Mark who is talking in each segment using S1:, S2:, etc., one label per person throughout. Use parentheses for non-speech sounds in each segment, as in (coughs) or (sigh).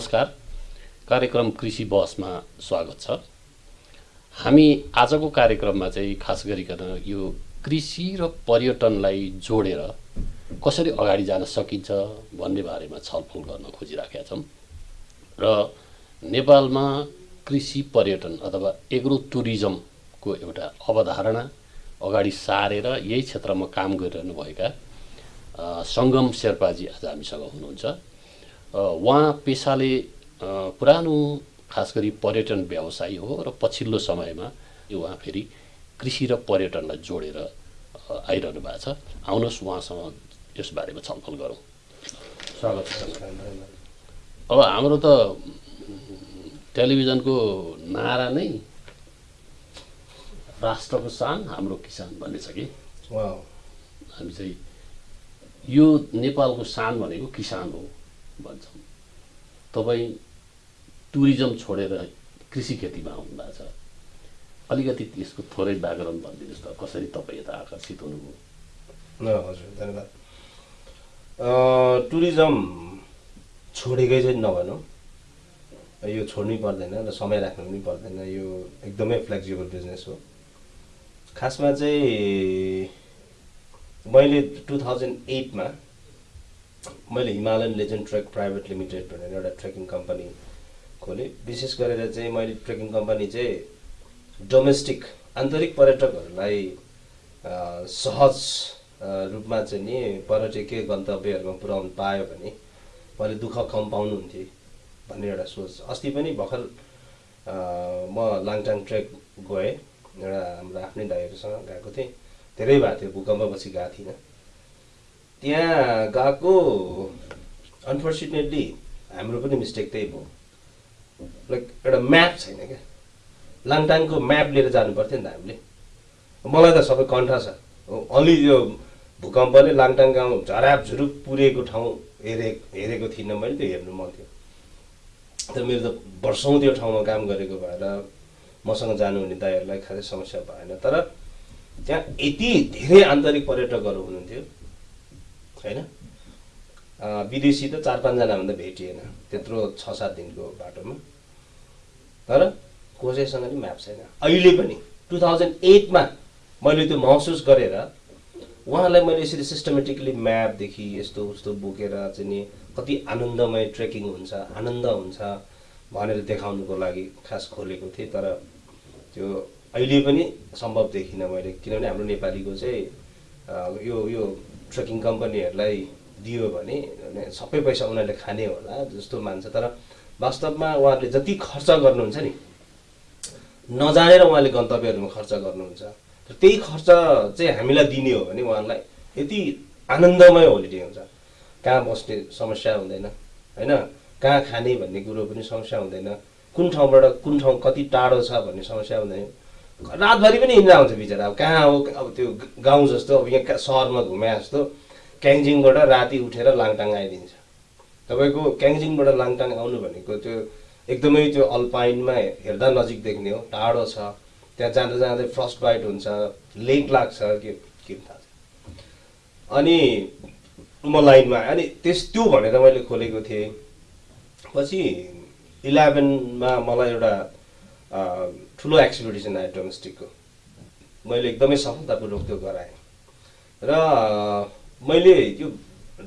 S1: नमस्कार। कार्यक्रम कृषि बहसमा स्वागत छ। हामी आजको कार्यक्रममा चाहिँ खास गरिकन यो कृषि र पर्यटनलाई जोडेर कसरी अगाडि जान सकिन्छ भन्ने बारेमा छलफल गर्न खोजिराखेका छौँ। र नेपालमा कृषि पर्यटन अथवा एग्रो टुरिज्मको एउटा अवधारणा अगाडि सारेर यही क्षेत्रमा काम गरिरहनुभएका सङ्गम शेर्पाजी आज हामीसँग हुनुहुन्छ। उहाँ पेसाले पुरानो खास गरी पर्यटन व्यवसायी हो र पछिल्लो समयमा यो उहाँ फेरि कृषि र पर्यटनलाई जोडेर आइरहनु भएको छ। आउनुहोस् उहाँसँग यसबारेमा छलफल गरौँ। स्वागत छ अब हाम्रो त टेलिभिजनको नारा नै राष्ट्रको सान हाम्रो किसान भन्ने छ कि? हामी चाहिँ यो नेपालको सान भनेको किसान हो। भन्छौँ। तपाईँ टुरिज्म छोडेर कृषि खेतीमा आउनुभएको छ। अलिकति त्यसको थोरै व्याकरण भनिदिनुहोस् त कसरी तपाईँ यता आकर्षित हुनुभयो?
S2: हजुर धन्यवाद। टुरिज्म छोडेकै चाहिँ नभनौँ। यो छोड्नै पर्दैन र समय राख्नु पनि पर्दैन यो एकदमै फ्लेक्सिबल बिजनेस हो। खासमा चाहिँ मैले टु थाउजन्ड एटमा मैले Himalayan legend trek private limited भनेर एउटा ट्रेकिङ कम्पनी खोलेँ। विशेष गरेर चाहिँ मैले ट्रेकिङ कम्पनी चाहिँ डोमेस्टिक आन्तरिक पर्यटकहरूलाई सहज रूपमा चाहिँ नि पर्यटकीय गन्तव्यहरूमा पुर्याउनु पायो भने मैले दुःख कम पाउनुहुन्थेँ भन्ने एउटा सोच। अस्ति पनि भर्खर म लाङटाङ ट्रेक गएँ एउटा हाम्रो आफ्नै दाइहरूसँग गएको थिएँ। धेरै भएको थियो भूकम्पपछि गएको थिइनँ। त्यहाँ गएको अनफर्चुनेटली हाम्रो पनि मिस्टेक त्यही भयो. लाइक एउटा म्याप छैन क्या? लाङटाङको म्याप लिएर जानु पर्थ्यो नि त हामीले। मलाई त सबै कन्ठा छ। अलि यो भूकम्पले लाङटाङ गाउँ झराप झुरुप पुरेको ठाउँ हेरे हेरेको थिइनँ मैले त्यो हेर्नु मन थियो। तर मेरो त वर्षौँ त्यो ठाउँमा काम गरेको भएर मसँग जानुहुने दाईहरूलाई खासै समस्या भएन। तर त्यहाँ यति धेरै आन्तरिक पर्यटकहरू हुनुहुन्थ्यो। होइन विदेशी त चार पाँचजना भन्दा भेटिएन त्यत्रो छ सात दिनको बाटोमा। तर कसैसँग पनि म्याप छैन। अहिले पनि टु थाउजन्ड एटमा मैले त्यो महसुस गरेर उहाँलाई मैले यसरी सिस्टमेटिकली म्यापदेखि यस्तो उस्तो बोकेर चाहिँ नि कति आनन्दमय ट्रेकिङ हुन्छ आनन्द हुन्छ भनेर देखाउनुको लागि खास खोलेको थिएँ। तर त्यो अहिले पनि सम्भव देखिनँ मैले। किनभने हाम्रो नेपालीको चाहिँ यो यो ट्रेकिङ कम्पनीहरूलाई दियो भने सबै पैसा उनीहरूले खाने होला जस्तो मान्छ। तर वास्तवमा उहाँहरूले जति खर्च गर्नुहुन्छ नि नजानेर उहाँले गन्तव्यहरूमा खर्च गर्नुहुन्छ। र त्यही खर्च चाहिँ हामीलाई दिने हो भने उहाँलाई यति आनन्दमय होलिडे हुन्छ। कहाँ बस्ने समस्या हुँदैन होइन? कहाँ खाने भन्ने कुरो पनि समस्या हुँदैन। कुन ठाउँबाट कुन ठाउँ कति टाढो छ भन्ने समस्या हुँदैन। रातभरि पनि हिँड्दा हुन्छ बिचरा। अब कहाँ हो? अब त्यो गाउँ जस्तो अब यहाँ सहरमा घुमे जस्तो क्याङजिङबाट राति उठेर लाङटाङ आइदिन्छ। तपाईँको क्याङजिङबाट लाङटाङ आउनु भनेको त्यो एकदमै त्यो अल्पाइनमा हेर्दा नजिक देख्ने हो। टाढो छ। त्यहाँ जाँदा जाँदै फर्स्ट बाइट हुन्छ। लेक लाग्छ के के थाहा अनि म लाइनमा अनि त्यस त्यो भनेर मैले खोलेको थिएँ। पछि इलेभेनमा मलाई एउटा ठुलो एक्सपिडिसन आयो डोमेस्टिकको मैले एकदमै सफलतापूर्वक त्यो गराएँ। र मैले यो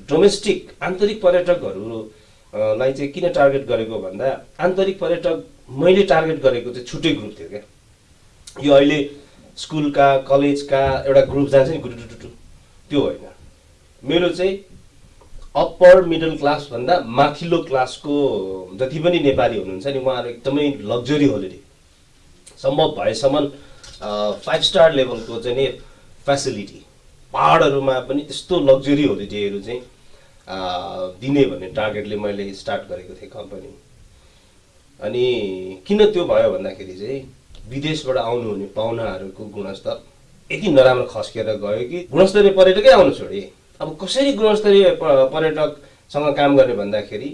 S2: डोमेस्टिक आन्तरिक पर्यटकहरूलाई चाहिँ किन टार्गेट गरेको भन्दा आन्तरिक पर्यटक मैले टार्गेट गरेको चाहिँ छुट्टै ग्रुप थियो क्या। यो अहिले स्कुलका कलेजका एउटा ग्रुप जान्छ नि गुटुटुटु त्यो होइन। मेरो चाहिँ अप्पर मिडल क्लासभन्दा माथिल्लो क्लासको जति पनि नेपाली हुनुहुन्छ नि उहाँहरू एकदमै लग्जरी होलिडे सम्भव भएसम्म फाइभ स्टार लेभलको चाहिँ नि फेसिलिटी पाहाडहरूमा पनि त्यस्तो लग्जरी होलिडेहरू चाहिँ दिने भन्ने टार्गेटले मैले स्टार्ट गरेको थिएँ कम्पनी अनि किन त्यो भयो भन्दाखेरि चाहिँ विदेशबाट आउनुहुने पाहुनाहरूको गुणस्तर यति नराम्रो खस्किएर गयो कि गुणस्तरीय पर्यटकै आउनु छोडे। अब कसरी गुणस्तरीय पर्यटकसँग काम गर्ने भन्दाखेरि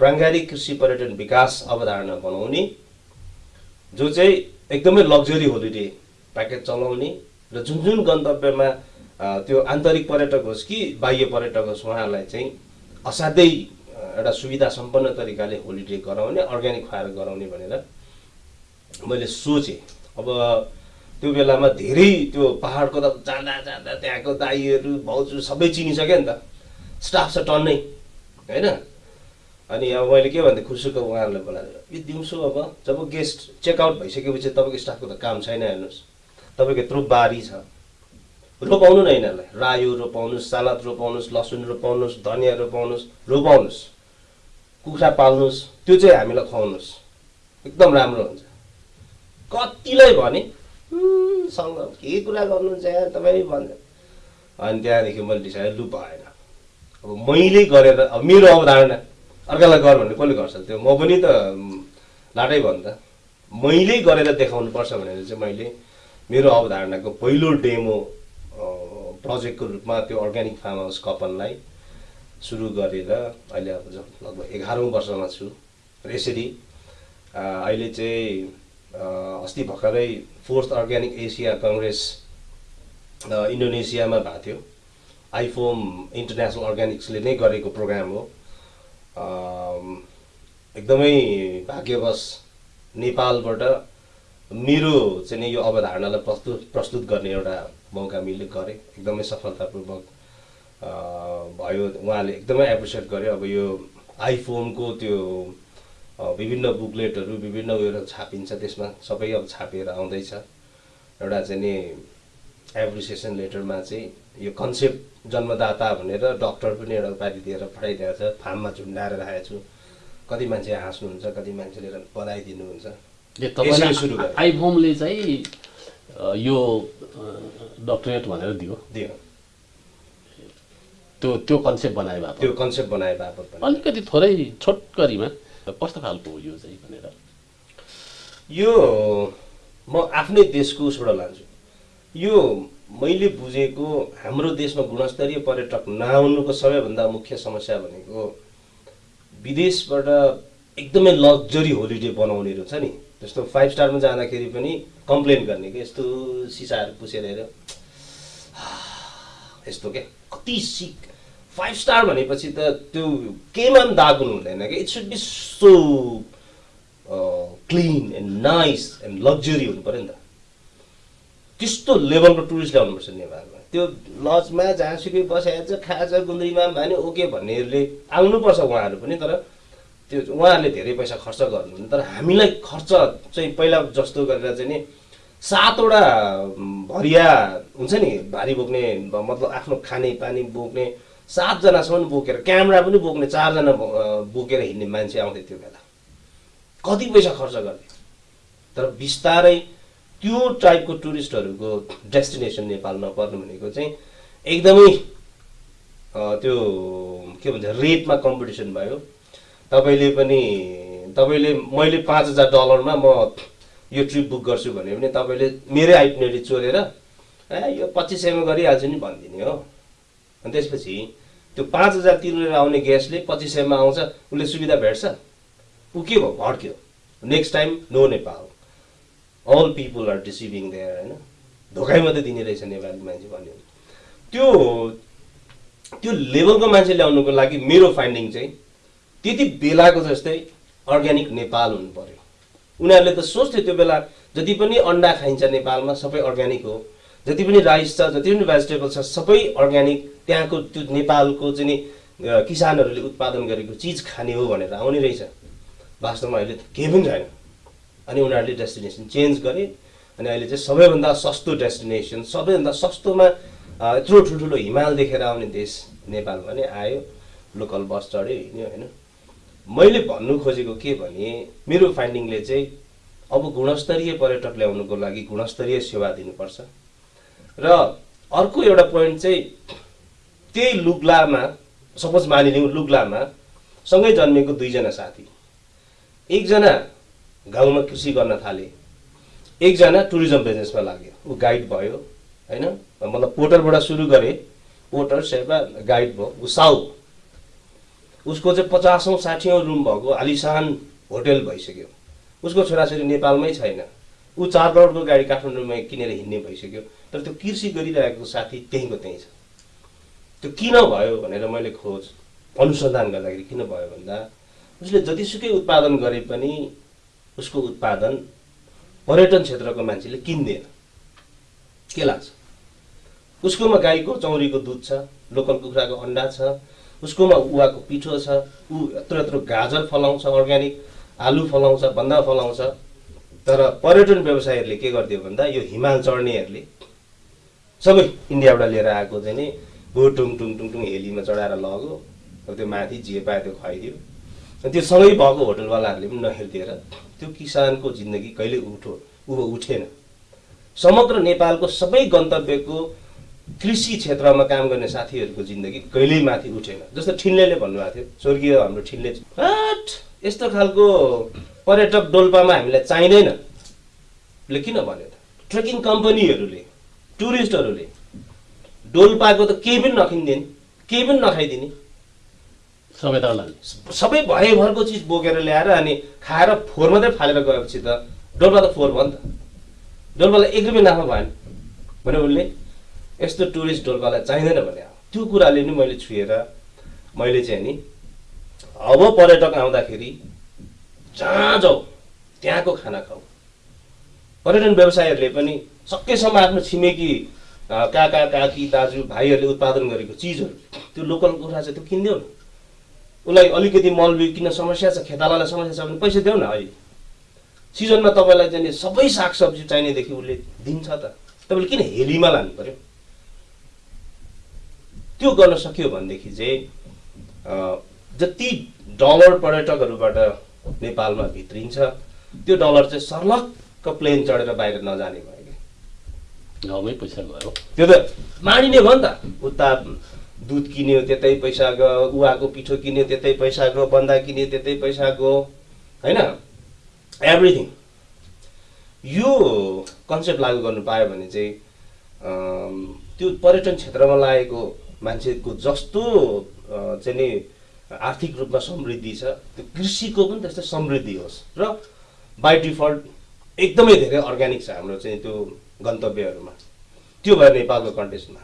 S2: प्राङ्गारिक कृषि पर्यटन विकास अवधारणा बनाउने जो चाहिँ एकदमै लग्जरी होलिडे प्याकेज चलाउने र जुन जुन गन्तव्यमा त्यो आन्तरिक पर्यटक होस् कि बाह्य पर्यटक होस् उहाँहरूलाई चाहिँ असाध्यै एउटा सुविधा सम्पन्न तरिकाले होलिडे गराउने अर्ग्यानिक खुवाएर गराउने भनेर मैले सोचेँ। अब त्यो बेलामा धेरै त्यो पाहाडको त जाँदा जाँदा त्यहाँको दाईहरू भाउजू सबै चिनिसक्यो नि त। स्टाफ छ टन्नै होइन? अनि अब मैले के भन्थेँ खुसीको उहाँहरूलाई बोलाएर यो दिउँसो अब जब गेस्ट चेकआउट भइसकेपछि तपाईँको स्टाफको त काम छैन हेर्नुहोस्। तपाईँको यत्रो बारी छ। रोपाउनु न यिनीहरूलाई। रायो रोपाउनुहोस् सालाद रोपाउनुहोस् लसुन रोपाउनुहोस् धनियाँ रोपाउनुहोस् रोपाउनुहोस्। कुखुरा पाल्नुहोस् त्यो चाहिँ हामीलाई खुवाउनुहोस्। एकदम राम्रो हुन्छ। कतिलाई भने "हुँ, सँग के कुरा गर्नुहुन्छ यार तपाईँ भन्छ अनि त्यहाँदेखि मैले डिसाइड लु भएन। अब मैले गरेर अब मेरो अवधारणा अर्कालाई गर भने कसले गर्छ? त्यो म पनि त लाटै भयो त। मैले गरेर देखाउनु पर्छ भनेर चाहिँ मैले मेरो अवधारणाको पहिलो डेमो प्रोजेक्टको रूपमा त्यो अर्ग्यानिक फार्म हाउस कपनलाई सुरु गरेर अहिले अब लगभग एघारौँ वर्षमा छु र यसरी अहिले चाहिँ अस्ति भर्खरै फोर्थ अर्ग्यानिक एसिया कङ्ग्रेस इन्डोनेसियामा भएको थियो। आइफोम इन्टरनेसनल अर्ग्यानिक्सले नै गरेको प्रोग्राम हो। एकदमै भाग्यवश नेपालबाट मेरो चाहिँ यो अवधारणालाई प्रस्तुत प्रस्तुत गर्ने एउटा मौका मिले गरेँ एकदमै सफलतापूर्वक भयो। उहाँले एकदमै एप्रिसिएट गर्यो। अब यो आइफोनको त्यो विभिन्न बुकलेटहरू विभिन्न उयोहरू छापिन्छ त्यसमा सबै अब छापिएर आउँदैछ। एउटा चाहिँ नि एप्रिसिएसन लेटरमा चाहिँ यो कन्सेप्ट जन्मदाता भनेर डक्टर पनि एउटा उपाधि दिएर पठाइदिएको छ फार्ममा झुन्डाएर राखेको छु कति मान्छे हाँस्नुहुन्छ कति मान्छेले
S1: तपाईँलाई
S2: गरेँ।
S1: आइफोमले चाहिँ यो डक्टरेट भनेर दियो।
S2: दियो।
S1: त्यो त्यो कन्सेप्ट बनाए भए
S2: त्यो कन्सेप्ट बनाए बापत
S1: अलिकति थोरै छोटकरीमा कस्तो खालको हो यो चाहिँ भनेर?
S2: यो म आफ्नै देशको उसबाट लान्छु। यो मैले बुझेको हाम्रो देशमा गुणस्तरीय पर्यटक नआउनुको सबैभन्दा मुख्य समस्या भनेको विदेशबाट एकदमै लग्जरी होलिडे बनाउनेहरू छ नि। जस्तो फाइभ स्टारमा जाँदाखेरि पनि कम्प्लेन गर्ने कि? यस्तो सिसाहरू पुसेर हेऱ्यो (sighs) यस्तो क्या कति सिक। फाइभ स्टार भनेपछि त त्यो केमा पनि दाग हुनु हुँदैन कि? It should be so clean and nice and luxury हुनु पऱ्यो नि त। त्यस्तो लेभलको टुरिस्ट ल्याउनुपर्छ नेपालमा। त्यो लजमा जहाँसुकै बसेको छ खान्छ गुन्द्रीमा भने ओके भन्नेहरूले आउनुपर्छ उहाँहरू पनि तर त्यो उहाँहरूले धेरै पैसा खर्च गर्नुहुन्न। तर हामीलाई खर्च चाहिँ पहिला जस्तो गरेर चाहिँ नि सातवटा भरिया हुन्छ नि भारी बोक्ने मतलब आफ्नो खाने पानी बोक्ने सातजनासम्म बोकेर क्यामेरा पनि बोक्ने चारजना बोकेर हिँड्ने मान्छे आउँथ्यो त्यो बेला। कति पैसा खर्च गर्ने? तर बिस्तारै त्यो टाइपको टुरिस्टहरूको डेस्टिनेसन नेपाल नपर्नु भनेको चाहिँ एकदमै त्यो के भन्छ रेटमा कम्पिटिसन भयो। तपाईँले पनि तपाईँले मैले पाँच हजार डलरमा म यो ट्रिप बुक गर्छु भने पनि तपाईँले मेरै आइटिनेरी चोरेर ए यो पच्चिस सयमा गरिहाल्छु नि भनिदिने हो। अनि त्यसपछि त्यो पाँच हजार तिरेर आउने गेस्टले पच्चिस सयमा आउँछ उसले सुविधा भेट्छ। ऊ के भयो भड्क्यो। Next time no Nepal all people are deceiving there होइन? धोकाइ मात्रै दिने रहेछ नेपाली मान्छे भन्यो त्यो त्यो लेभलको मान्छे ल्याउनुको लागि मेरो फाइन्डिङ चाहिँ त्यति बेलाको जस्तै अर्ग्यानिक नेपाल हुनु पर्यो। उनीहरूले त सोच्थ्यो त्यो बेला जति पनि अन्डा खाइन्छ नेपालमा सबै अर्ग्यानिक हो। जति पनि राइस छ जति पनि भेजिटेबल छ सबै अर्ग्यानिक त्यहाँको त्यो नेपालको चाहिँ नि किसानहरूले उत्पादन गरेको चिज खाने हो भनेर आउने रहेछ। वास्तवमा अहिले केही पनि छैन। अनि उनीहरूले डेस्टिनेसन चेन्ज गरे अनि अहिले चाहिँ सबैभन्दा सस्तो डेस्टिनेसन सबैभन्दा सस्तोमा यत्रो ठुल्ठुलो हिमाल देखेर आउने देश नेपाल भने आयो लोकल बस चढ्यो हिँड्यो होइन। मैले भन्नु खोजेको के भने मेरो फाइन्डिङले चाहिँ अब गुणस्तरीय पर्यटक ल्याउनुको लागि गुणस्तरीय सेवा दिनुपर्छ। र अर्को एउटा पोइन्ट चाहिँ त्यही लुग्लामा सपोज मानिलिउँ लुग्लामा सँगै जन्मेको दुईजना साथी। एकजना गाउँमा कृषि गर्न थाले। एकजना टुरिज्म बिजनेसमा लाग्यो। ऊ गाइड भयो होइन? मतलब पोर्टरबाट सुरु गरे पोर्टर सेवा गाइड भयो। ऊ साउ। उसको चाहिँ पचासौँ साठीौँ रुम भएको आलिसान होटेल भइसक्यो। उसको छोराछोरी नेपालमै छैन। ऊ चार करोडको गाडी काठमाडौँमा किनेर हिँड्ने भइसक्यो। तर त्यो कृषि गरिरहेको साथी त्यहीँको त्यहीँ छ। त्यो किन भयो भनेर मैले खोज अनुसन्धान गर्दाखेरि किन भयो भन्दा उसले जतिसुकै उत्पादन गरे पनि उसको उत्पादन पर्यटन क्षेत्रको मान्छेले किन्दैन। के लाग्छ? उसकोमा गाईको चौरीको दुध छ लोकल कुखुराको अन्डा छ उसकोमा उवाको पिठो छ ऊ यत्रो यत्रो गाजर फलाउँछ अर्ग्यानिक आलु फलाउँछ बन्दा फलाउँछ। तर पर्यटन व्यवसायीहरूले के गरिदियो भन्दा यो हिमाल चढ्नेहरूले सबै इन्डियाबाट लिएर आएको चाहिँ नि हो टुङ टुङ टुङ टुङ हेलीमा चढाएर लग्यो अब त्यो माथि जे पायो त्यो खुवाइदियो। त्यो सँगै भएको होटलवालाहरूले पनि नहेरिदिएर त्यो किसानको जिन्दगी कहिले उठो ऊ उठेन। समग्र नेपालको सबै गन्तव्यको कृषि क्षेत्रमा काम गर्ने साथीहरूको जिन्दगी कहिल्यै माथि उठेन। जस्तो ठिन्लेले भन्नुभएको थियो स्वर्गीय हाम्रो ठिन्ले हट यस्तो खालको पर्यटक डोल्पामा हामीलाई चाहिँदैन। ले किन भन्यो त? ट्रेकिङ कम्पनीहरूले टुरिस्टहरूले डोल्पाको त केही पनि नकिनिदिने केही पनि नखाइदिने।
S1: सबै लाने
S2: सबै भयभरको चिज बोकेर ल्याएर अनि खाएर फोहोर मात्रै फालेर गएपछि त डोल्पा त फोहोर भयो नि त। डोल्पालाई एक रुपियाँ नाफा भएन भने उसले यस्तो टुरिस्ट डोल्पालाई चाहिँदैन भने त्यो कुराले नि मैले छुएर मैले चाहिँ नि अब पर्यटक आउँदाखेरि जहाँ जाऊ त्यहाँको खाना खाऊ। पर्यटन व्यवसायीहरूले पनि सकेसम्म आफ्नो छिमेकी काका काकी दाजु भाइहरूले उत्पादन गरेको चिजहरू त्यो लोकल कुखुरा चाहिँ त्यो किनिदेऊ न उसलाई अलिकति मल किन समस्या छ खेतालालाई समस्या छ भने पैसा देऊ न अहिले। सिजनमा तपाईँलाई चाहिँ सबै सागसब्जी चाहिनेदेखि उसले दिन्छ त। तपाईँले किन हेलीमा लानु पर्यो? त्यो गर्न सक्यो भनेदेखि चाहिँ जति डलर पर्यटकहरूबाट नेपालमा भित्रिन्छ त्यो डलर चाहिँ सर्लक्क प्लेन चढेर बाहिर नजाने भयो कि।
S1: गाउँमै पैसा गयो।
S2: त्यो त माडिने भयो नि त। उता दुध किन्यो त्यतै पैसा गयो उवाको पिठो किन्यो त्यतै पैसा गयो बन्दा किन्यो त्यतै पैसा गयो होइन? एभ्रिथिङ यो कन्सेप्ट लागू गर्नु पायो भने चाहिँ त्यो पर्यटन क्षेत्रमा लागेको मान्छेको जस्तो चाहिँ नि आर्थिक रूपमा समृद्धि छ त्यो कृषिको पनि त्यस्तै समृद्धि होस् र बाई डिफल्ट एकदमै धेरै अर्ग्यानिक छ हाम्रो चाहिँ त्यो गन्तव्यहरूमा त्यो भयो नेपालको कन्टेस्टमा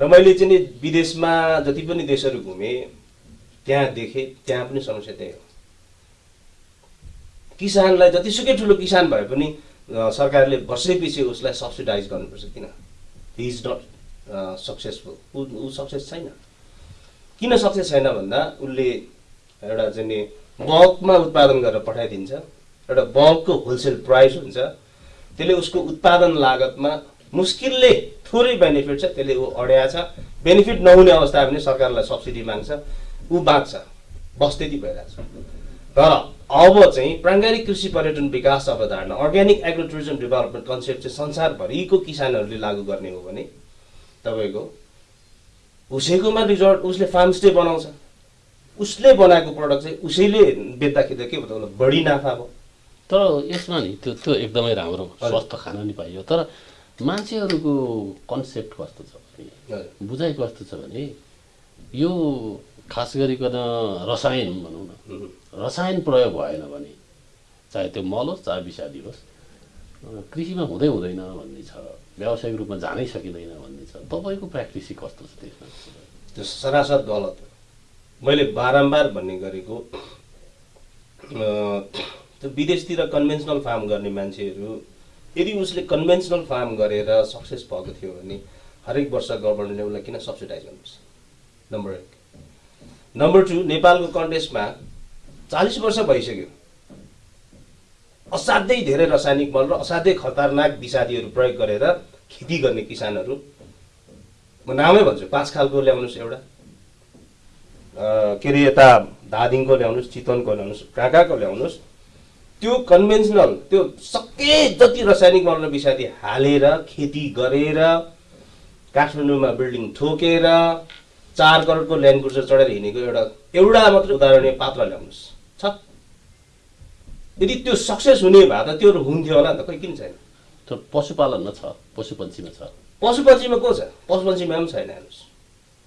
S2: र मैले चाहिँ नि विदेशमा जति पनि देशहरू घुमेँ त्यहाँ देखेँ त्यहाँ पनि समस्या त्यही हो। किसानलाई जतिसुकै ठुलो किसान भए पनि सरकारले वर्षैपछि उसलाई सब्सिडाइज गर्नुपर्छ किन? हि इज नट सक्सेसफुल ऊ सक्सेस छैन। किन सक्सेस छैन भन्दा उसले एउटा चाहिँ नि बल्कमा उत्पादन गरेर पठाइदिन्छ एउटा बल्कको होलसेल प्राइस हुन्छ त्यसले उसको उत्पादन लागतमा मुस्किलले थोरै बेनिफिट छ त्यसले ऊ अड्या छ बेनिफिट नहुने अवस्था भने सरकारलाई सब्सिडी माग्छ ऊ बाँच्छ बस त्यति भइरहेको छ तर अब चाहिँ प्राङ्गारिक कृषि पर्यटन विकास अवधारणा organic agro tourism development concept चाहिँ संसारभरिको किसानहरूले लागू गर्ने हो भने तपाईँको उसैकोमा रिजोर्ट उसले फार्म स्टे बनाउँछ। उसले बनाएको प्रडक्ट चाहिँ उसैले बेच्दाखेरि त के उसलाई बढी नाफा भयो।
S1: तर यसमा नि त्यो त्यो एकदमै राम्रो स्वस्थ खान नि पाइयो। तर मान्छेहरूको कन्सेप्ट कस्तो छ भने। बुझाइ कस्तो छ भने यो खास गरिकन रसायन भनौँ न. रसायन प्रयोग भएन भने चाहे त्यो मल होस् चाहे विषादी होस् कृषिमा हुँदै हुँदैन भन्ने छ व्यावसायिक रूपमा जानै सकिँदैन भन्ने छ तपाईँको प्र्याक्टिस चाहिँ कस्तो छ त्यसमा
S2: त्यो सरासर गलत मैले बारम्बार भन्ने गरेको त्यो विदेशतिर कन्भेन्सनल फार्म गर्ने मान्छेहरू यदि उसले कन्भेन्सनल फार्म गरेर सक्सेस भएको थियो भने हरेक वर्ष गभर्मेन्टले उसलाई किन सब्सिडाइज गर्नुपर्छ? नम्बर एक। नम्बर टू नेपालको कन्टेस्टमा चालिस वर्ष भइसक्यो। असाध्यै धेरै रासायनिक मल र असाध्यै खतरनाक विषादीहरू प्रयोग गरेर खेती गर्ने किसानहरू म नामै भन्छु पाँच खालको ल्याउनुहोस् एउटा। के अरे यता धादिङको ल्याउनुहोस् चितवनको ल्याउनुहोस् कहाँ कहाँको ल्याउनुहोस् त्यो कन्भेन्सनल त्यो सके जति रासायनिक मल र विषादी हालेर खेती गरेर काठमाडौँमा बिल्डिङ ठोकेर चार करोडको ल्यान्ड क्रुजर चढेर हिँडेको एउटा एउटा मात्र उदाहरणीय पात्र ल्याउनुहोस्। छ। यदि त्यो सक्सेस हुने भए त त्यो हुन्थ्यो होला नि त खोइ किन छैन?
S1: त्यो पशुपालनमा छ पशुपन्छीमा छ।
S2: पशुपन्छीमा को छ? पशुपन्छीमा पनि छैन हेर्नुहोस्।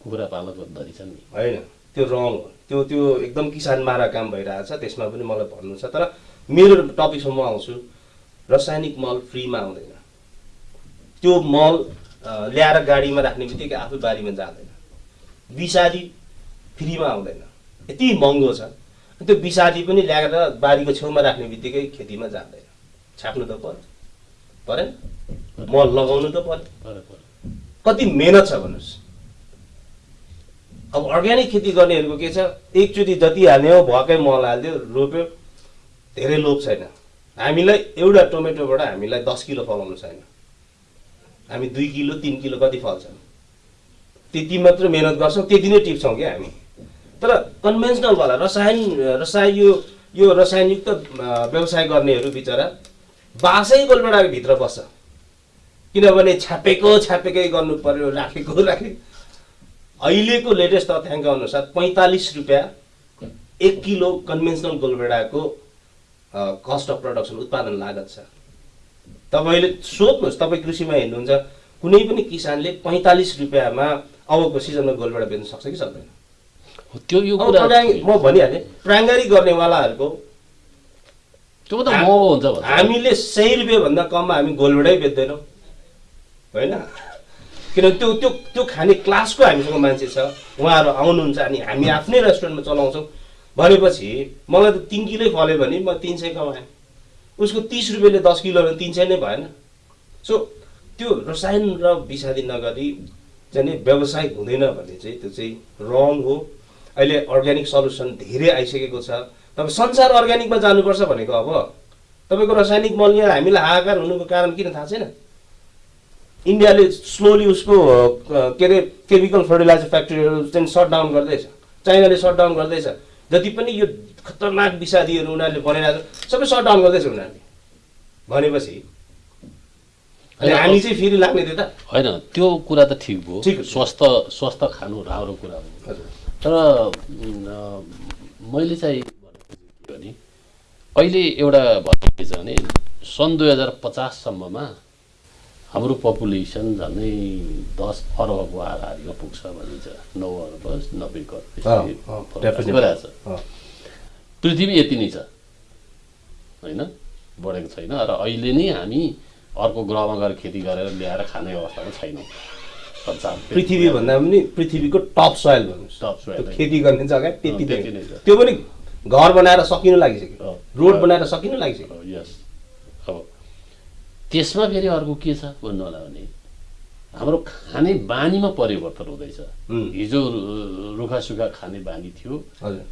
S1: कुखुरा पालकको धरी छन् नि।
S2: होइन त्यो रङ हो। त्यो त्यो एकदम किसान मारा काम भइरहेछ त्यसमा पनि मलाई भन्नु छ तर मेरो टपिकसम्म म आउँछु। रासायनिक मल फ्रीमा आउँदैन। त्यो मल ल्याएर गाडीमा राख्ने बित्तिकै आफै बारीमा जाँदैन। विषादी फ्रीमा आउँदैन। यति महँगो छ। त्यो विषादी पनि ल्याएर बारीको छेउमा राख्ने बित्तिकै खेतीमा जाँदैन। छाप्नु त पर्यो। परेन। मल लगाउनु त पर्यो। कति मेहनत छ भन्नुहोस्। अब अर्ग्यानिक खेती गर्नेहरूको के छ? एकचोटि जति हाल्ने हो भएकै मल हालिदियो रोप्यो। धेरै लोभ छैन। हामीलाई एउटा टोमेटोबाट हामीलाई दस किलो फलाउनु छैन। हामी दुई किलो तिन किलो कति फल्छ त्यति मात्र मेहनत गर्छौँ त्यति नै टिप्छौँ क्या हामी। तर कन्भेन्सनलवाला रसायन रसायन यो यो रसायनयुक्त व्यवसाय गर्नेहरू बिचरा बासै गोलबेडाको भित्र बस्छ। किनभने छापेको छापेकै गर्नु पर्यो राखेको राखे अहिलेको लेटेस्ट तथ्याङ्क अनुसार पैँतालिस रुपियाँ एक किलो कन्भेन्सनल गोलभेडाको कस्ट अफ प्रडक्सन उत्पादन लागत छ। तपाईँले सोध्नुहोस् तपाईँ कृषिमा हेर्नुहुन्छ कुनै पनि किसानले पैँतालिस रुपियाँमा अबको सिजनमा गोलभेडा बेच्न सक्छ कि सक्दैन?
S1: त्यो यो कुरा
S2: म भनिहालेँ प्राङ्गारी गर्नेवालाहरूको
S1: त्यो त महँगो हुन्छ
S2: हामीले सय रुपियाँभन्दा कममा हामी गोलभेडै बेच्दैनौँ। होइन? किनभने त्यो त्यो त्यो खाने क्लासको हामीसँग मान्छे छ। उहाँहरू आउनुहुन्छ अनि हामी आफ्नै रेस्टुरेन्टमा चलाउँछौँ। भनेपछि मलाई त तिन किलै फल्यो भने म तिन सय कमाएँ। उसको तिस रुपियाँले दस किलो भने तिन सय नै भएन। सो त्यो रसायन र विषादी नगरी चाहिँ नि व्यवसाय हुँदैन भन्ने चाहिँ त्यो चाहिँ रङ हो। अहिले अर्ग्यानिक सल्युसन धेरै आइसकेको छ। तपाईँ संसार अर्ग्यानिकमा जानुपर्छ भनेको अब। तपाईँको रासायनिक मल यहाँ हामीलाई हाहाकार हुनुको कारण किन थाहा छैन? इन्डियाले स्लोली उसको के अरे केमिकल फर्टिलाइजर फ्याक्ट्रीहरू चाहिँ सटडाउन गर्दैछ। चाइनाले सटडाउन गर्दैछ। जति पनि यो खतरनाक विषादीहरू उनीहरूले बनाइरहेको छ सबै सटडाउन गर्दैछ उनीहरूले। भनेपछि अनि हामी चाहिँ फेरि लाग्ने थियो त।
S1: होइन त्यो कुरा त ठिक भयो। स्वस्थ स्वस्थ खानु राम्रो कुरा हो। तर मैले चाहिँ भनेको भने अहिले एउटा भएको के छ भने सन् दुई हजार पचाससम्ममा हाम्रो पपुलेसन झन्डै दस अरबको हाराहारीमा पुग्छ भनिन्छ। नौ अरब नब्बे छ पृथ्वी यति नै छ। होइन? बढेको छैन। र अहिले नै हामी अर्को ग्रहमा गएर खेती गरेर ल्याएर खाने अवस्थामा छैनौँ।
S2: पृथ्वी भन्दा पनि पृथ्वीको टप सोइल भन्नुहोस्।
S1: टप
S2: त्यो खेती गर्ने जग्गा त्यति नै। त्यो पनि घर बनाएर सकिनु लागिसक्यो। रोड बनाएर सकिनु लागिसक्यो।
S1: यस। अब त्यसमा फेरि अर्को के छ भन्नु होला भने हाम्रो खाने बानीमा परिवर्तन हुँदैछ। हिजो रुखा सुखा खाने बानी थियो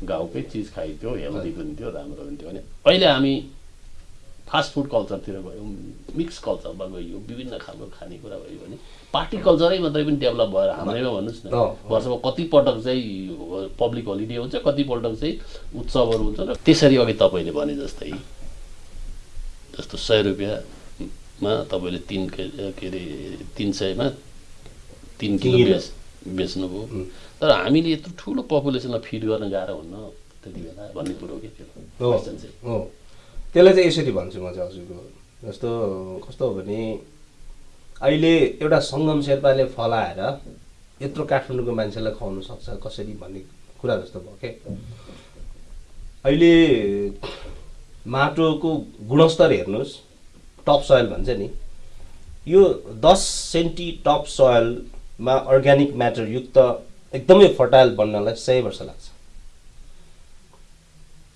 S1: गाउँकै चिज खाइन्थ्यो हेल्दी पनि थियो राम्रो हुन्थ्यो भने अहिले हामी फास्ट फुड कल्चरतिर गयौँ मिक्स कल्चरमा गयौँ विभिन्न खालको खानेकुरा भयो भने पार्टी कल्चरै मात्रै पनि डेभलप भएर हाम्रैमा भन्नुहोस् न। वर्षमा कतिपटक चाहिँ पब्लिक होलिडे हुन्छ कतिपल्ट चाहिँ उत्सवहरू हुन्छ र त्यसरी अघि तपाईँले भने जस्तै जस्तो सय रुपियाँमा तपाईँले तिन के के अरे तिन सयमा तिन किलो। बेच बेच्नुभयो. तर हामीले यत्रो ठुलो पपुलेसनलाई फिड गर्न गाह्रो हुन्न त्यति बेला भन्ने कुरो के थियो
S2: हो त्यसलाई चाहिँ यसरी भन्छु म चाहिँ हजुरको। जस्तो कस्तो हो भने अहिले एउटा सङ्गम शेर्पाले फलाएर यत्रो काठमाडौँको मान्छेलाई खुवाउनु सक्छ कसरी भन्ने कुरा जस्तो भयो क्या अहिले माटोको गुणस्तर हेर्नुहोस्। टप सोइल भन्छ नि यो दस सेन्टी टप सोइलमा अर्ग्यानिक म्याटर युक्त एकदमै फर्टाइल बन्नलाई सय वर्ष लाग्छ।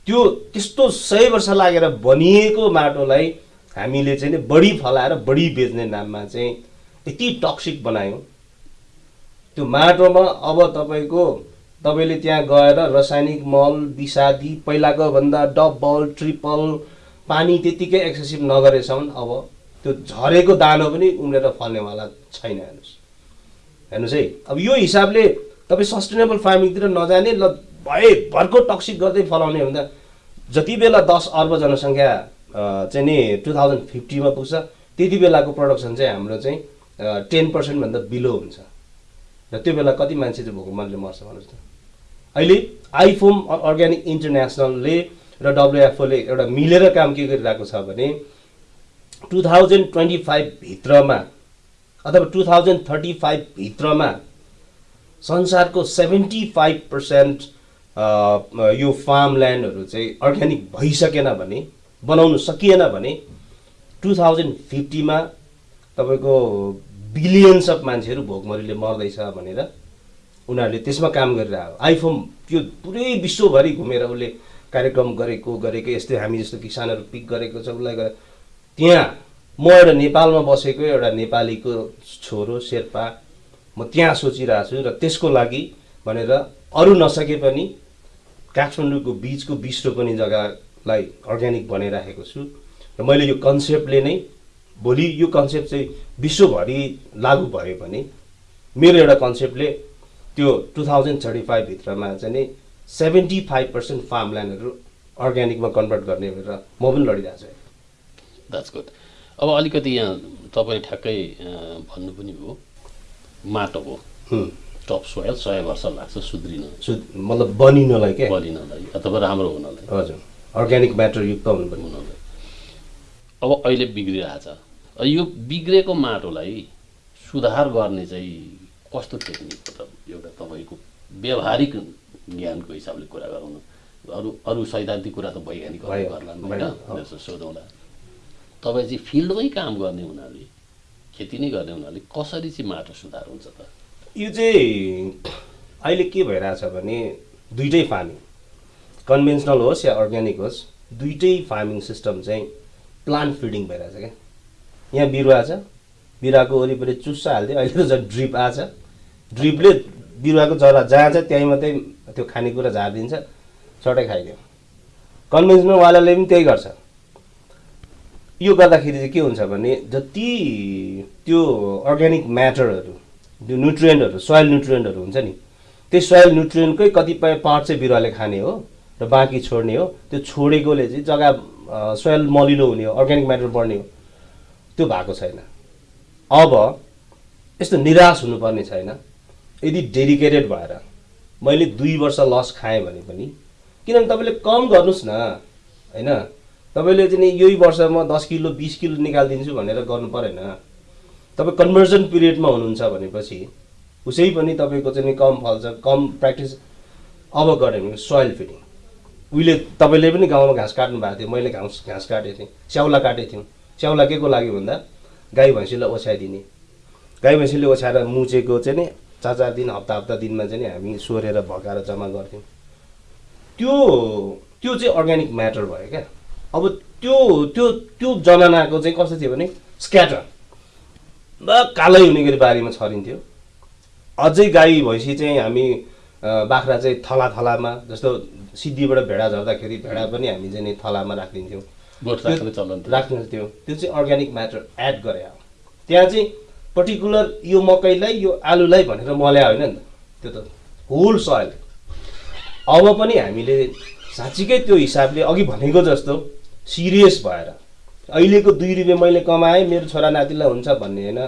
S2: त्यो त्यस्तो सय वर्ष लागेर बनिएको माटोलाई हामीले चाहिँ बढी फलाएर बढी बेच्ने नाममा चाहिँ यति टक्सिक बनायौँ। त्यो माटोमा अब तपाईँको तपाईँले त्यहाँ गएर रासायनिक मल विषादी पहिलाको भन्दा डबल ट्रिपल पानी त्यत्तिकै एक्सेसिभ नगरेसम्म अब त्यो झरेको दानो पनि उम्रेर फल्नेवाला छैन हेर्नुहोस्। हेर्नुहोस् है अब यो हिसाबले तपाईँ सस्टेनेबल फार्मिङतिर नजाने ल भए भरको टक्सिक गर्दै फलाउने हो भने त जति बेला दस अर्ब जनसङ्ख्या चाहिँ नि टु थाउजन्ड फिफ्टीमा पुग्छ त्यति बेलाको प्रडक्सन चाहिँ हाम्रो चाहिँ टेन पर्सेन्टभन्दा बिलो हुन्छ। र त्यो बेला कति मान्छे चाहिँ भोकमरीले मर्छ भन्नुहोस् त। अहिले आइफोम अर्ग्यानिक इन्टरनेसनलले र डब्लुएफओले एउटा मिलेर काम के गरिरहेको छ भने टु थाउजन्ड ट्वेन्टी फाइभभित्रमा अथवा टु थाउजन्ड थर्टी फाइभभित्रमा संसारको सेभेन्टी फाइभ पर्सेन्ट यो फार्म ल्यान्डहरू चाहिँ अर्ग्यानिक भइसकेन भने बनाउनु सकिएन भने टु थाउजन्ड फिफ्टीमा तपाईँको बिलियन्स अफ मान्छेहरू भोकमरीले मर्दैछ भनेर उनीहरूले त्यसमा काम गरिरहेको। आइफोन त्यो पुरै विश्वभरि घुमेर उसले कार्यक्रम गरेको गरेको यस्तै हामी जस्तो किसानहरू पिक गरेको छ उसलाई गरे त्यहाँ म एउटा नेपालमा बसेको एउटा नेपालीको छोरो शेर्पा म त्यहाँ सोचिरहेको छु र त्यसको लागि भनेर अरू नसके पनि काठमाडौँको बिचको बिस रोपनी जग्गालाई अर्ग्यानिक बनाइराखेको छु र मैले यो कन्सेप्टले नै भोलि यो कन्सेप्ट चाहिँ विश्वभरि लागु भयो भने मेरो एउटा कन्सेप्टले त्यो टु थाउजन्ड थर्टी फाइभभित्रमा चाहिँ नि सेभेन्टी फाइभ पर्सेन्ट फार्म ल्यान्डहरू अर्ग्यानिकमा कन्भर्ट गर्ने भनेर म पनि लडिरहेको छु।
S1: द्याट्स गुड अब अलिकति यहाँ तपाईँ ठ्याक्कै भन्नु पनि भयो माटोको
S2: हुँ।
S1: टप सोयल सय वर्ष लाग्छ सुध्रिन।
S2: सो मतलब बनिनलाई क्या
S1: बलिनलाई अथवा राम्रो हुनलाई।
S2: हजुर। अर्ग्यानिक म्याटर युक्त हुनुपर्ने
S1: हुनलाई। अब अहिले बिग्रिरहेछ। यो बिग्रेको माटोलाई सुधार गर्ने चाहिँ कस्तो टेक्निक हो त? एउटा तपाईँको व्यावहारिक ज्ञानको हिसाबले कुरा गरौँ अरू अरू सैद्धान्तिक कुरा त गर्लान्
S2: भयो,
S1: होइन सोधौँला। तपाईँ चाहिँ फिल्डमै काम गर्ने हुनाले खेती नै गर्ने हुनाले कसरी चाहिँ माटो सुधार हुन्छ त?
S2: यो चाहिँ अहिले के भइरहेछ भने दुइटै फार्मिङ। कन्भेन्सनल होस् या अर्ग्यानिक होस् दुइटै फार्मिङ सिस्टम चाहिँ प्लान्ट फिडिङ भइरहेछ क्या। यहाँ बिरुवा छ। बिरुवाको वरिपरि चुस्सा हालिदियो अहिले त झन् ड्रिप आछ ड्रिपले बिरुवाको जरा जहाँ छ त्यहीँ मात्रै त्यो खानेकुरा झारिदिन्छ चटै खाइदियो। कन्भेन्सनलवालाले पनि त्यही गर्छ। यो गर्दाखेरि चाहिँ के हुन्छ भने जति त्यो अर्ग्यानिक म्याटरहरू त्यो न्युट्रियन्टहरू सोइल न्युट्रियन्टहरू हुन्छ नि त्यही सोइल न्युट्रियन्टकै कतिपय पार्ट चाहिँ बिरुवाले खाने हो र बाँकी छोड्ने हो। त्यो छोडेकोले चाहिँ जग्गा सोइल मलिलो हुने हो अर्ग्यानिक म्याटर बढ्ने हो। त्यो भएको छैन। अब यस्तो निराश हुनुपर्ने छैन। यदि डेडिकेटेड भएर मैले दुई वर्ष लस खाएँ भने पनि किनभने तपाईँले कम गर्नुहोस् न होइन? तपाईँले चाहिँ नि यही वर्ष म दस किलो बिस किलो निकालिदिन्छु भनेर गर्नु परेन। तपाईँ कन्भर्जन पिरियडमा हुनुहुन्छ भनेपछि उसै पनि तपाईँको चाहिँ नि कम फल्छ कम प्र्याक्टिस अब गऱ्यो भने सोइल फिडिङ उहिले तपाईँले पनि गाउँमा घाँस काट्नु भएको थियो मैले घाँस घाँस काटेको थिएँ स्याउला काटेको थियौँ। स्याउला के को लागि भन्दा? गाई भैँसीलाई ओछ्याइदिने। गाई भैँसीले ओछ्याएर मुचेको चाहिँ नि चार चार दिन हप्ता हप्ता दिनमा चाहिँ हामी सोरेर भकाएर जम्मा गर्थ्यौँ। त्यो त्यो चाहिँ अर्ग्यानिक म्याटर भयो क्या। अब त्यो त्यो त्यो जमानाको चाहिँ कस्तो थियो भने स्क्याटर ब कालै हुने गरी बारीमा छरिन्थ्यो। अझै गाई भैँसी चाहिँ हामी बाख्रा चाहिँ थला थलामा जस्तो सिद्धिबाट भेडा झर्दाखेरि भेडा पनि हामी चाहिँ नि थलामा राखिदिन्थ्यौँ।
S1: राख्ने थियो।
S2: त्यो त्यो चाहिँ अर्ग्यानिक म्याटर एड गरे त्यहाँ चाहिँ पर्टिकुलर यो मकैलाई यो आलुलाई भनेर मल्या होइन नि त। त्यो त होल सोइल अब पनि हामीले साँच्चीकै त्यो हिसाबले अघि भनेको जस्तो सिरियस भएर अहिलेको दुई रुपियाँ मैले कमाएँ मेरो छोरा नातिलाई हुन्छ भन्ने होइन।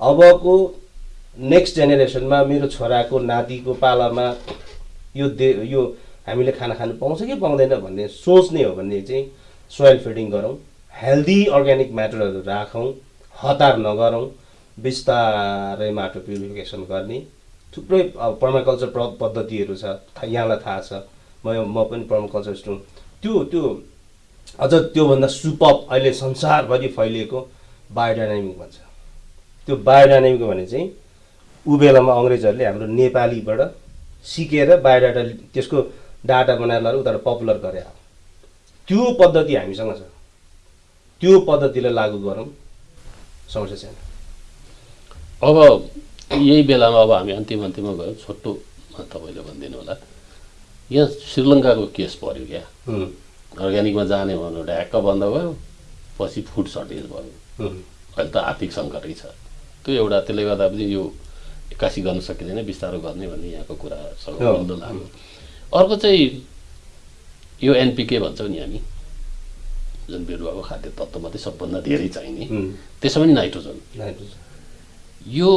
S2: अबको नेक्स्ट जेनेरेसनमा मेरो छोराको नातिको पालामा यो दे यो हामीले खाना खानु पाउँछ कि पाउँदैन भन्ने सोच्ने हो भने चाहिँ सोइल फिडिङ गरौँ। हेल्दी अर्ग्यानिक म्याटरहरू राखौँ हतार नगरौँ। बिस्तारै माटो प्युरिफिकेसन गर्ने। थुप्रै अब पर्माकल्चर प्र पद्धतिहरू छ यहाँलाई थाहा छ। म म पनि पर्माकल्चर स्टुडेन्ट। त्यो त्यो अझ त्योभन्दा सुपअप अहिले संसारभरि फैलिएको बायोडाइनामिक भन्छ। त्यो बायोडाइनामिक भने चाहिँ ऊ बेलामा अङ्ग्रेजहरूले हाम्रो नेपालीबाट सिकेर बायोडाटा त्यसको डाटा बनाएर लगेर उताबाट पपुलर गरे। त्यो पद्धति हामीसँग छ। त्यो पद्धतिलाई लागू गरौँ। समस्या छैन।
S1: अब यही बेलामा अब हामी अन्तिम अन्तिममा गयौँ। छोटोमा तपाईँले भनिदिनु होला। यहाँ श्रीलङ्काको केस पऱ्यो क्या। अर्ग्यानिकमा जाने भन्नु ढ्याक्क बन्द भयो पछि फुड सर्टेज भयो। अहिले त आर्थिक सङ्कटै छ। त्यो एउटा त्यसले गर्दा पनि यो एक्कासी गर्न सकिँदैन बिस्तारो गर्ने भन्ने यहाँको कुरासँग
S2: हो।
S1: मिल्दो लाग्यो। अर्को चाहिँ यो एनपिके भन्छौँ नि हामी। जुन बिरुवाको खाद्य तत्त्व मात्रै सबभन्दा धेरै चाहिने। त्यसमा पनि नाइट्रोजन।
S2: नाइट्रोजन।
S1: यो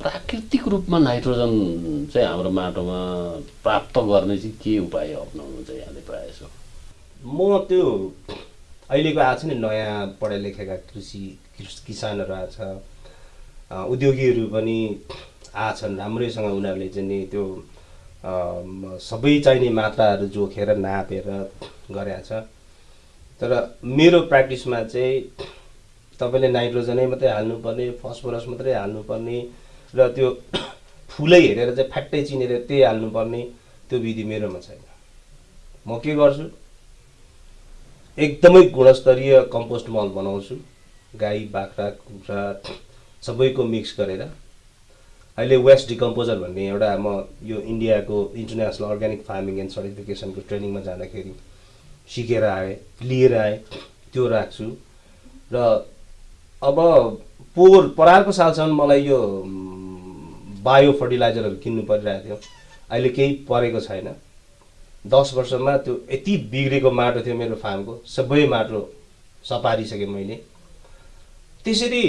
S1: प्राकृतिक रूपमा नाइट्रोजन चाहिँ हाम्रो माटोमा प्राप्त गर्ने चाहिँ के उपाय अप्नाउनु चाहिँ यहाँले प्रायः
S2: म त्यो अहिलेको आएको छ नि नयाँ पढाइ लेखेका कृषि किसानहरू आएको छ। उद्योगीहरू पनि आछन् राम्रैसँग उनीहरूले चाहिँ नि त्यो सबै चाहिने मात्राहरू जोखेर नापेर गरेका छ। तर मेरो प्र्याक्टिसमा चाहिँ तपाईँले नाइट्रोजनै मात्रै हाल्नुपर्ने फस्फरस मात्रै हाल्नुपर्ने र त्यो (coughs) फुलै हेरेर चाहिँ फ्याट्टै चिनेर त्यही हाल्नुपर्ने त्यो विधि मेरोमा छैन। म के गर्छु? एकदमै गुणस्तरीय कम्पोस्ट मल बनाउँछु। गाई बाख्रा कुखुरा (coughs) सबैको मिक्स गरेर। अहिले वेस्ट डिकम्पोजर भन्ने एउटा म यो इन्डियाको इन्टरनेसनल अर्ग्यानिक फार्मिङ एन्ड सर्टिफिकेसनको ट्रेनिङमा जाँदाखेरि सिकेर आएँ लिएर आएँ त्यो राख्छु। र अब पोहोर परारको सालसम्म मलाई यो बायो फर्टिलाइजरहरू किन्नु परिरहेको थियो। अहिले केही परेको छैन। दस वर्षमा त्यो यति बिग्रेको माटो थियो मेरो फार्मको। सबै माटो सपारिसकेँ मैले। त्यसरी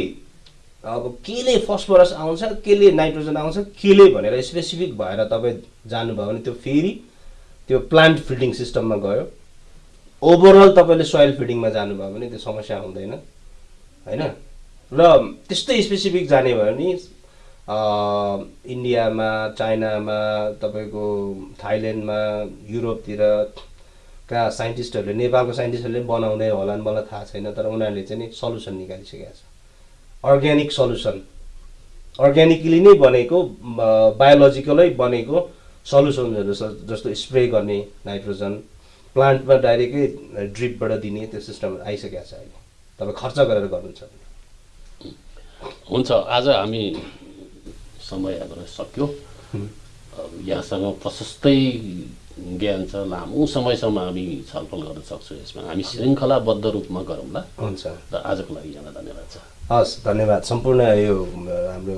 S2: अब केले फस्फरस आउँछ केले नाइट्रोजन आउँछ केले भनेर स्पेसिफिक भएर तपाईँ जानुभयो भने त्यो फेरि त्यो प्लान्ट फिडिङ सिस्टममा गयो। ओभरअल तपाईँले सोइल फिडिङमा जानुभयो भने त्यो समस्या हुँदैन। होइन? र त्यस्तै स्पेसिफिक जाने भयो भने इन्डियामा चाइनामा तपाईँको थाइल्यान्डमा युरोपतिर कहाँ साइन्टिस्टहरूले नेपालको साइन्टिस्टहरूले बनाउँदै होला मलाई थाहा छैन तर उनीहरूले चाहिँ नि सल्युसन निकालिसकेको छ अर्ग्यानिक सल्युसन अर्ग्यानिकली नै बनेको बायोलोजिकलै बनेको सल्युसनहरू जस्तो स्प्रे गर्ने नाइट्रोजन प्लान्टमा डाइरेक्टै ड्रिपबाट दिने त्यो सिस्टम आइसकेको छ अहिले। तपाईँ खर्च गरेर गर्नुहुन्छ
S1: हुन्छ आज हामी समय हाम्रो सक्यो यहाँसँग प्रशस्तै ज्ञान छ लामो समयसम्म हामी छलफल गर्न सक्छौँ यसमा। हामी श्रृङ्खलाबद्ध रूपमा गरौँला
S2: हुन्छ।
S1: र आजको लागि यहाँलाई धन्यवाद छ।
S2: हस् धन्यवाद। सम्पूर्ण यो हाम्रो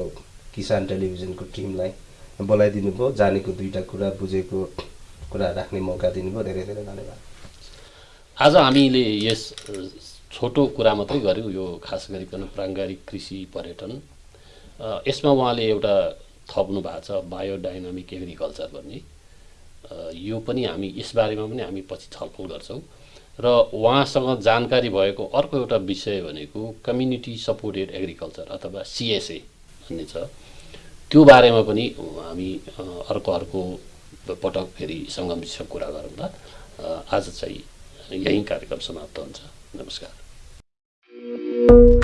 S2: किसान टेलिभिजनको टिमलाई बोलाइदिनु भयो जानेको दुईवटा कुरा बुझेको कुरा राख्ने मौका दिनुभयो। धेरै धेरै धन्यवाद।
S1: आज हामीले यस छोटो कुरा मात्रै गऱ्यौँ यो खास गरिकन प्राङ्गारिक कृषि पर्यटन। यसमा उहाँले एउटा थप्नु भएको छ बायोडाइनामिक एग्रिकल्चर भन्ने। यो पनि हामी यसबारेमा पनि हामी पछि छलफल गर्छौँ। र उहाँसँग जानकारी भएको अर्को एउटा विषय भनेको कम्युनिटी सपोर्टेड एग्रिकल्चर अथवा सिएसए भन्ने छ। त्यो बारेमा पनि हामी अर्को अर्को पटक फेरि सङ्गम कुरा गरौँला। आज चाहिँ यहीँ कार्यक्रम समाप्त हुन्छ। नमस्कार। thank you.